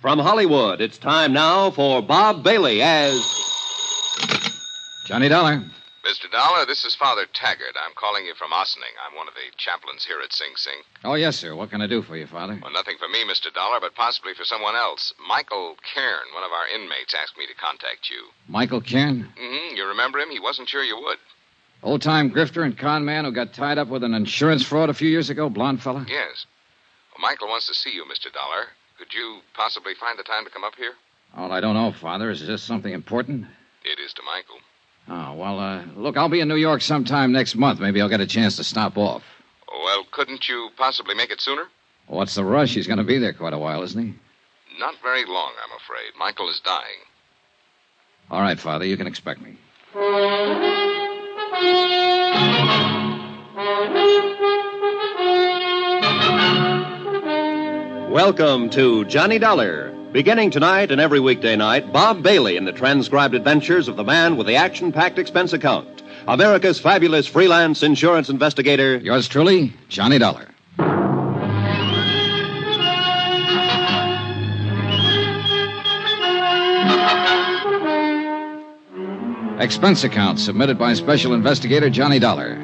From Hollywood, it's time now for Bob Bailey as. Johnny Dollar. Mr. Dollar, this is Father Taggart. I'm calling you from Ossining. I'm one of the chaplains here at Sing Sing. Oh, yes, sir. What can I do for you, Father? Well, nothing for me, Mr. Dollar, but possibly for someone else. Michael Cairn, one of our inmates, asked me to contact you. Michael Cairn? Mm-hmm. You remember him? He wasn't sure you would. Old time grifter and con man who got tied up with an insurance fraud a few years ago, blonde fella? Yes. Well, Michael wants to see you, Mr. Dollar. Could you possibly find the time to come up here? Oh, I don't know, Father. Is this something important? It is to Michael. Oh, well, uh, look, I'll be in New York sometime next month. Maybe I'll get a chance to stop off. Well, couldn't you possibly make it sooner? What's the rush? He's going to be there quite a while, isn't he? Not very long, I'm afraid. Michael is dying. All right, Father, you can expect me. Welcome to Johnny Dollar. Beginning tonight and every weekday night, Bob Bailey in the transcribed adventures of the man with the action packed expense account. America's fabulous freelance insurance investigator. Yours truly, Johnny Dollar. Expense account submitted by Special Investigator Johnny Dollar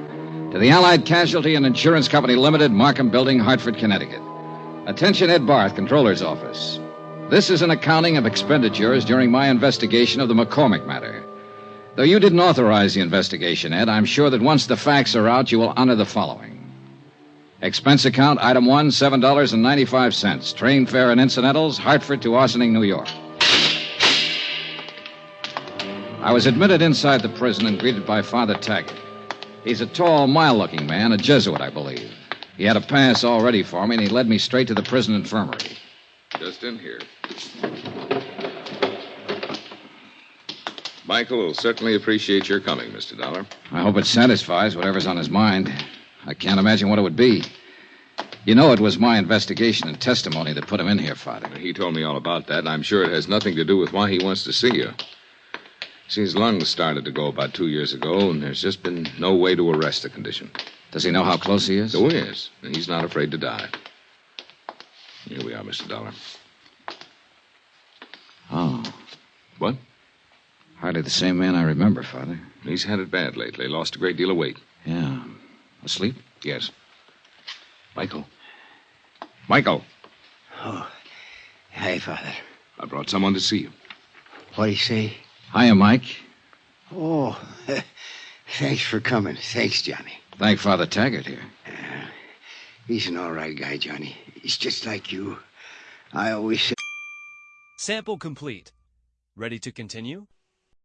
to the Allied Casualty and Insurance Company Limited, Markham Building, Hartford, Connecticut. Attention, Ed Barth, Controller's Office. This is an accounting of expenditures during my investigation of the McCormick matter. Though you didn't authorize the investigation, Ed, I'm sure that once the facts are out, you will honor the following. Expense account, item one, $7.95. Train fare and incidentals, Hartford to Ossining, New York. I was admitted inside the prison and greeted by Father Taggart. He's a tall, mild looking man, a Jesuit, I believe. He had a pass all ready for me, and he led me straight to the prison infirmary. Just in here. Michael will certainly appreciate your coming, Mr. Dollar. I hope it satisfies whatever's on his mind. I can't imagine what it would be. You know, it was my investigation and testimony that put him in here, Father. He told me all about that, and I'm sure it has nothing to do with why he wants to see you. See, his lungs started to go about two years ago, and there's just been no way to arrest the condition. Does he know how close he is? So he is, and he's not afraid to die. Here we are, Mr. Dollar. Oh, What? hardly the same man I remember, Father. He's had it bad lately. Lost a great deal of weight. Yeah. Asleep? Yes. Michael. Michael, Oh, hi, Father. I brought someone to see you. What'd he say? Hiya, Mike. Oh, thanks for coming. Thanks, Johnny. Thank Father Taggart here. He's an all right guy, Johnny. He's just like you. I always say. Sample complete. Ready to continue?